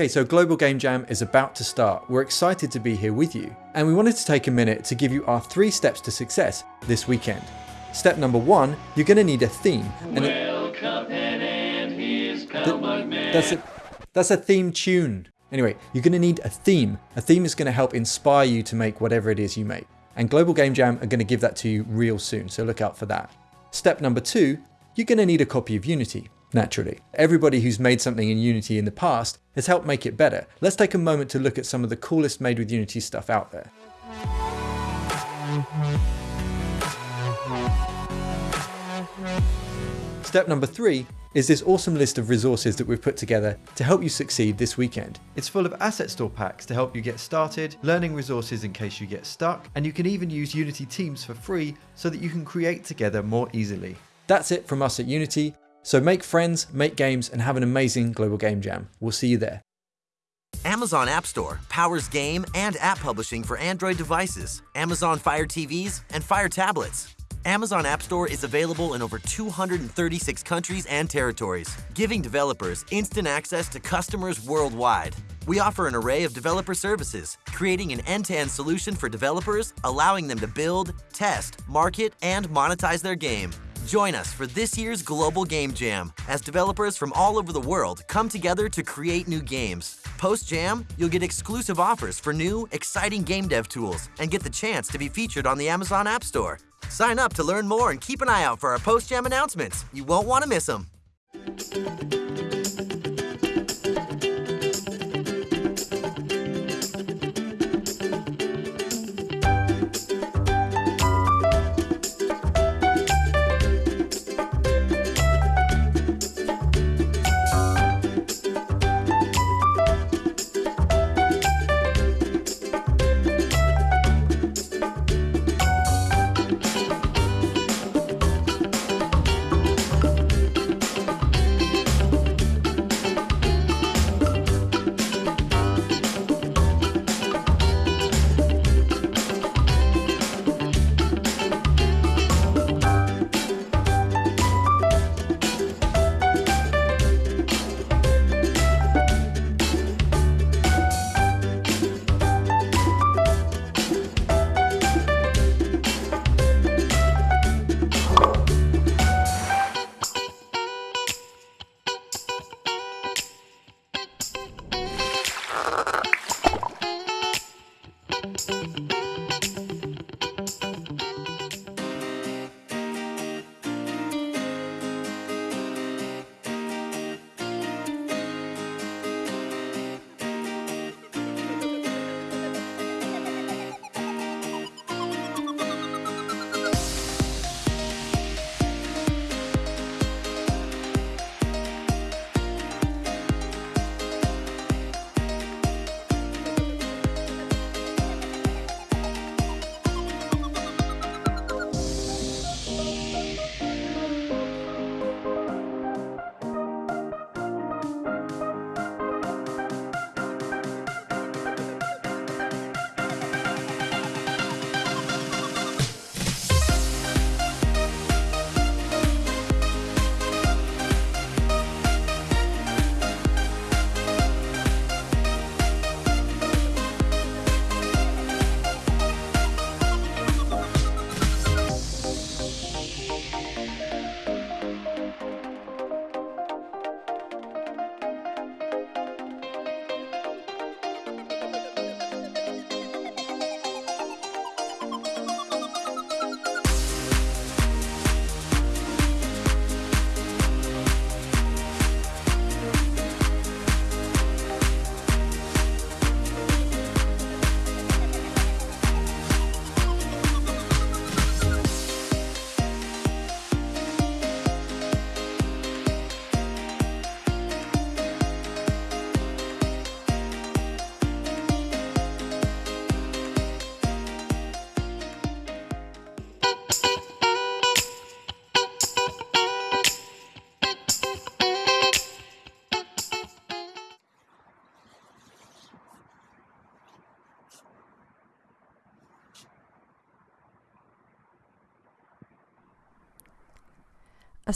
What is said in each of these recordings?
Okay, so Global Game Jam is about to start. We're excited to be here with you, and we wanted to take a minute to give you our three steps to success this weekend. Step number one, you're going to need a theme. And well, Cuphead and his th- that's a that's a theme tune. Anyway, you're going to need a theme. A theme is going to help inspire you to make whatever it is you make. And Global Game Jam are going to give that to you real soon, so look out for that. Step number two, you're going to need a copy of Unity naturally. Everybody who's made something in Unity in the past has helped make it better. Let's take a moment to look at some of the coolest made with Unity stuff out there. Step number three is this awesome list of resources that we've put together to help you succeed this weekend. It's full of asset store packs to help you get started, learning resources in case you get stuck, and you can even use Unity Teams for free so that you can create together more easily. That's it from us at Unity. So make friends, make games, and have an amazing global game jam. We'll see you there. Amazon App Store powers game and app publishing for Android devices, Amazon Fire TVs, and Fire tablets. Amazon App Store is available in over 236 countries and territories, giving developers instant access to customers worldwide. We offer an array of developer services, creating an end-to-end solution for developers, allowing them to build, test, market, and monetize their game. Join us for this year's Global Game Jam as developers from all over the world come together to create new games. Post Jam, you'll get exclusive offers for new, exciting game dev tools and get the chance to be featured on the Amazon App Store. Sign up to learn more and keep an eye out for our Post Jam announcements. You won't want to miss them.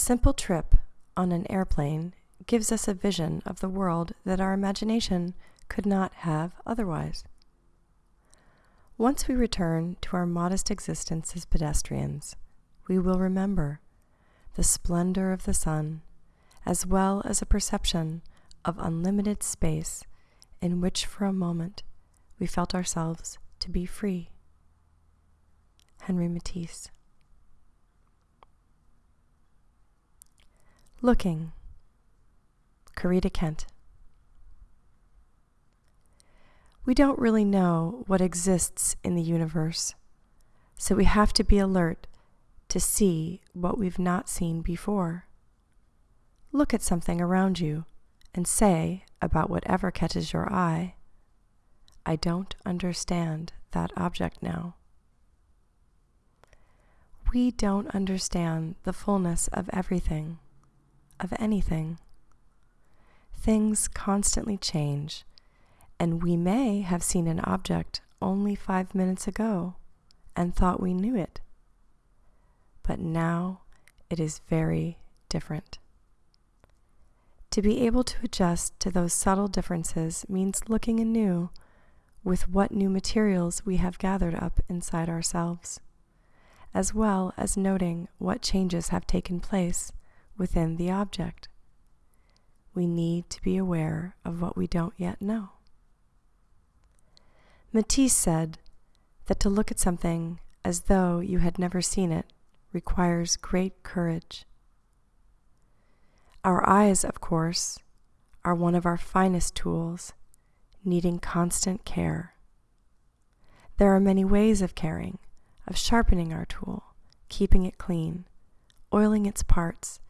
Simple trip on an airplane gives us a vision of the world that our imagination could not have otherwise. Once we return to our modest existence as pedestrians, we will remember the splendor of the sun, as well as a perception of unlimited space in which for a moment we felt ourselves to be free. Henri Matisse. Looking. Corita Kent. We don't really know what exists in the universe, so we have to be alert to see what we've not seen before. Look at something around you and say about whatever catches your eye, I don't understand that object now. We don't understand the fullness of everything, of anything. Things constantly change, and we may have seen an object only five minutes ago and thought we knew it. But now it is very different. To be able to adjust to those subtle differences means looking anew with what new materials we have gathered up inside ourselves, as well as noting what changes have taken place within the object. We need to be aware of what we don't yet know. Matisse said that to look at something as though you had never seen it requires great courage. Our eyes, of course, are one of our finest tools, needing constant care. There are many ways of caring, of sharpening our tool, keeping it clean, oiling its parts,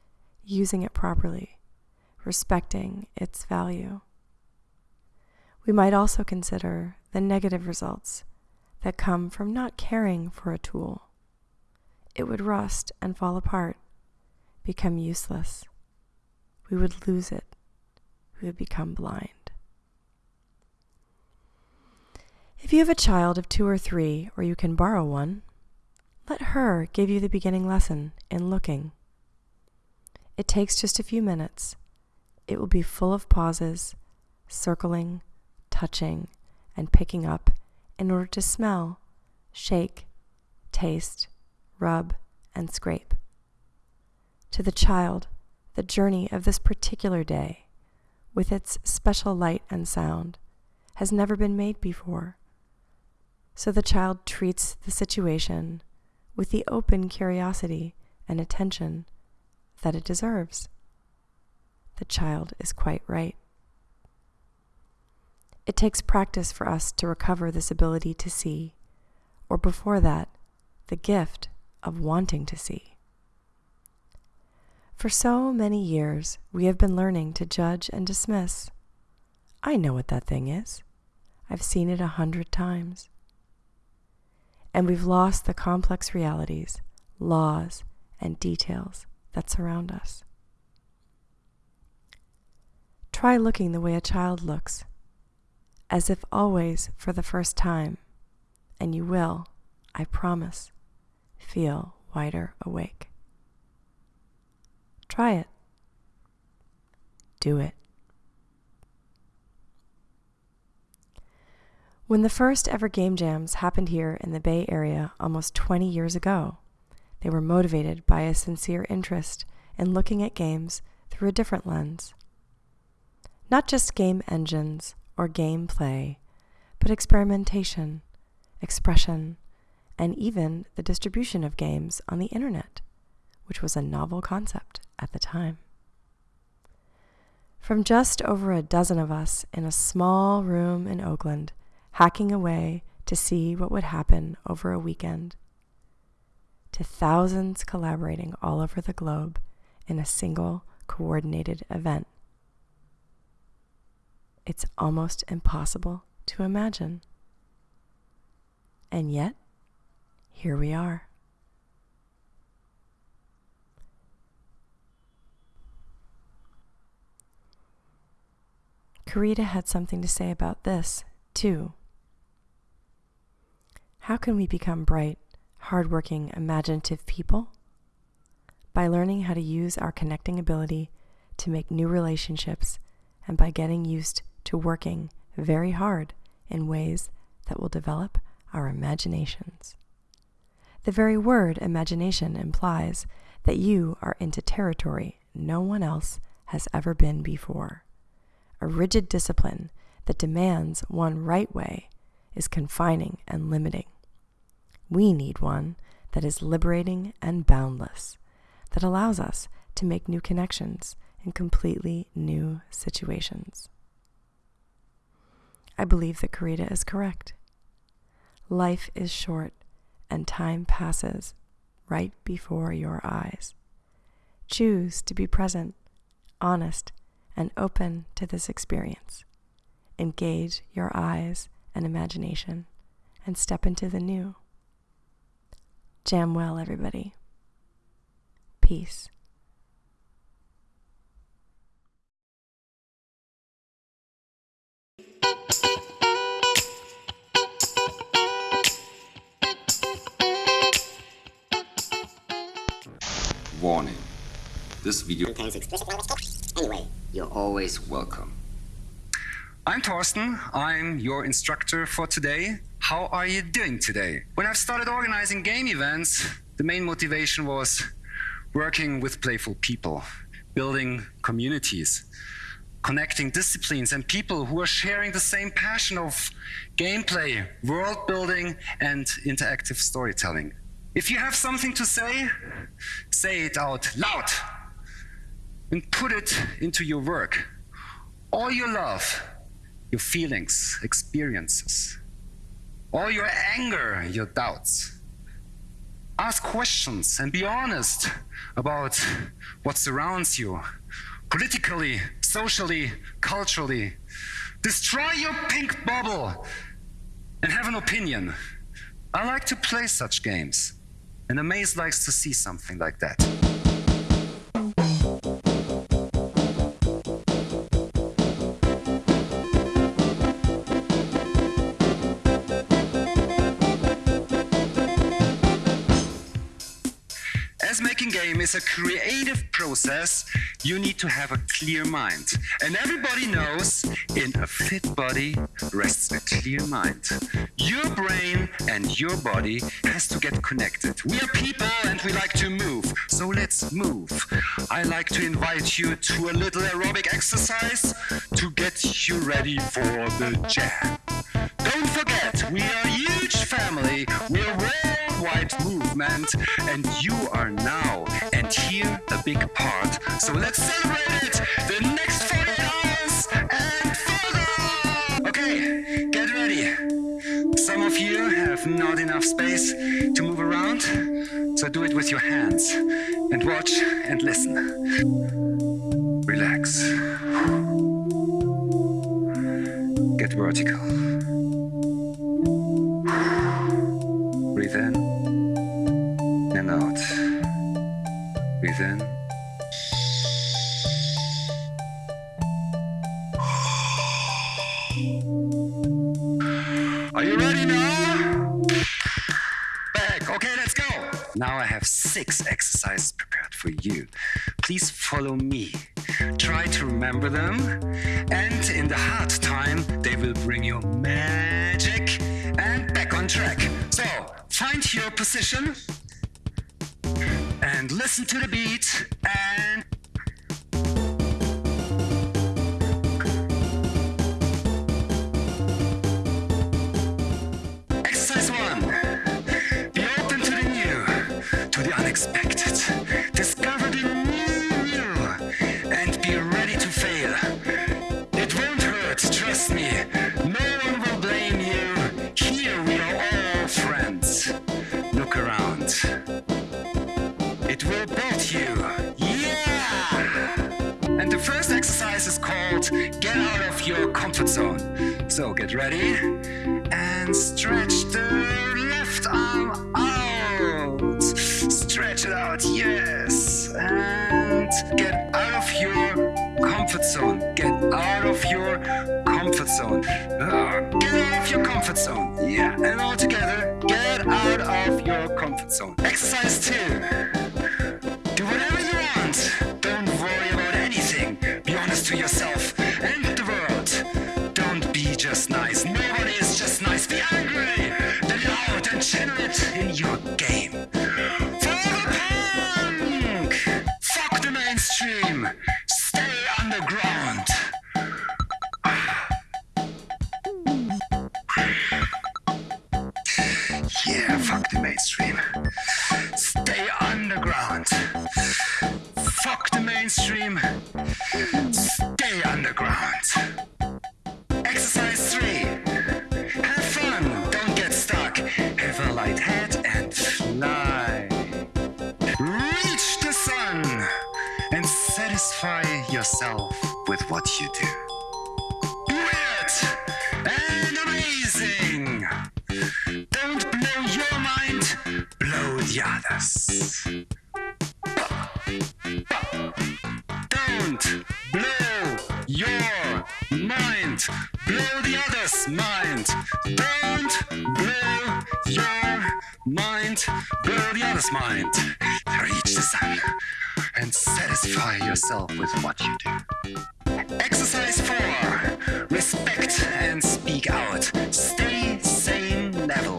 using it properly, respecting its value. We might also consider the negative results that come from not caring for a tool. It would rust and fall apart, become useless we would lose it. We would become blind. If you have a child of two or three, or you can borrow one, let her give you the beginning lesson in looking. It takes just a few minutes. It will be full of pauses, circling, touching, and picking up in order to smell, shake, taste, rub, and scrape. To the child, the journey of this particular day, with its special light and sound, has never been made before. So the child treats the situation with the open curiosity and attention that it deserves. The child is quite right. It takes practice for us to recover this ability to see, or before that, the gift of wanting to see. For so many years, we have been learning to judge and dismiss. I know what that thing is. I've seen it a hundred times. And we've lost the complex realities, laws, and details that surround us. Try looking the way a child looks, as if always for the first time, and you will, I promise, feel wider awake. Try it. Do it. When the first ever game jams happened here in the Bay Area almost 20 years ago, they were motivated by a sincere interest in looking at games through a different lens. Not just game engines or game play, but experimentation, expression, and even the distribution of games on the internet, which was a novel concept at the time. From just over a dozen of us in a small room in Oakland, hacking away to see what would happen over a weekend, to thousands collaborating all over the globe in a single coordinated event. It's almost impossible to imagine. And yet, here we are. Corita had something to say about this, too. How can we become bright, hardworking, imaginative people? By learning how to use our connecting ability to make new relationships and by getting used to working very hard in ways that will develop our imaginations. The very word imagination implies that you are into territory no one else has ever been before. A rigid discipline that demands one right way is confining and limiting. We need one that is liberating and boundless, that allows us to make new connections in completely new situations. I believe that Corita is correct. Life is short and time passes right before your eyes. Choose to be present, honest, and open to this experience. Engage your eyes and imagination and step into the new. Jam well, everybody. Peace. Warning. This video contains explicit language. Anyway, you're always welcome. I'm Torsten. I'm your instructor for today. How are you doing today? When I've started organizing game events, the main motivation was working with playful people, building communities, connecting disciplines and people who are sharing the same passion of gameplay, world building, and interactive storytelling. If you have something to say, say it out loud and put it into your work. All your love, your feelings, experiences, all your anger, your doubts. Ask questions and be honest about what surrounds you politically, socially, culturally. Destroy your pink bubble and have an opinion. I like to play such games, and Amaze likes to see something like that. Is a creative process, you need to have a clear mind. And everybody knows in a fit body rests a clear mind. Your brain and your body has to get connected. We are people and we like to move. So let's move. I like to invite you to a little aerobic exercise to get you ready for the jam. Don't forget, we are a huge family. We're worldwide movement, and you are now and here a big part. So let's celebrate it the next 40 hours and further! Okay, get ready. Some of you have not enough space to move around, so do it with your hands and watch and listen. Relax. Get vertical. Breathe in. Are you ready now? Back. Okay, let's go. Now I have six exercises prepared for you. Please follow me. Try to remember them, and in the hard time, they will bring you magic and back on track. So, find your position listen to the beat and Your Comfort Zone. So get ready and stretch the left arm out. Stretch it out, yes. And get out of your comfort zone. Get out of your comfort zone. Uh, get out of your comfort zone. Yeah, and all together, get out of your comfort zone. Exercise two. mainstream. Mind. Don't blow your mind, blow the others' mind. Reach the sun and satisfy yourself with what you do. Exercise 4. Respect and speak out. Stay same level.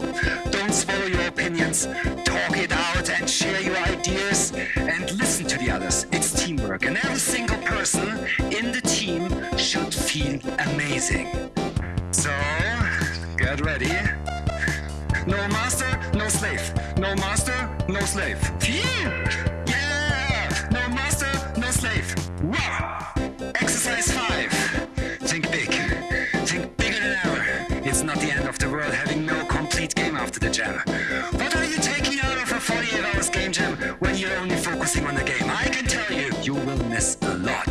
Don't swallow your opinions. Talk it out and share your ideas and listen to the others. It's teamwork, and every single person in the team should feel amazing. Get ready. No master, no slave. No master, no slave. Yeah! No master, no slave. Wow! Exercise 5. Think big. Think bigger than ever. It's not the end of the world having no complete game after the jam. What are you taking out of a 48 hours game jam when you're only focusing on the game? I can tell you, you will miss a lot.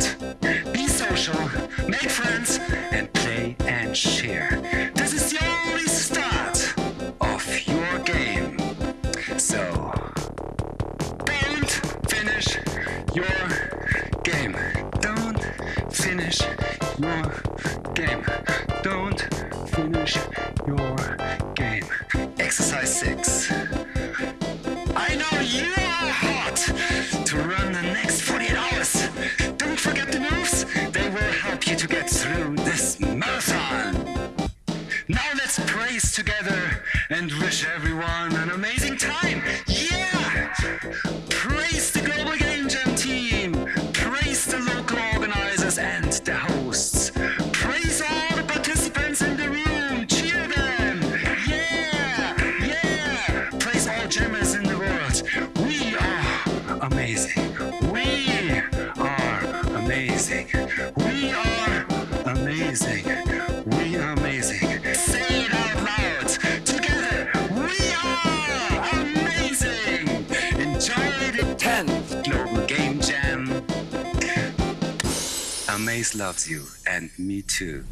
Your We are amazing. We are amazing. Say it out loud. Together, we are amazing. Enjoy the 10th Global Game Jam. Amaze loves you, and me too.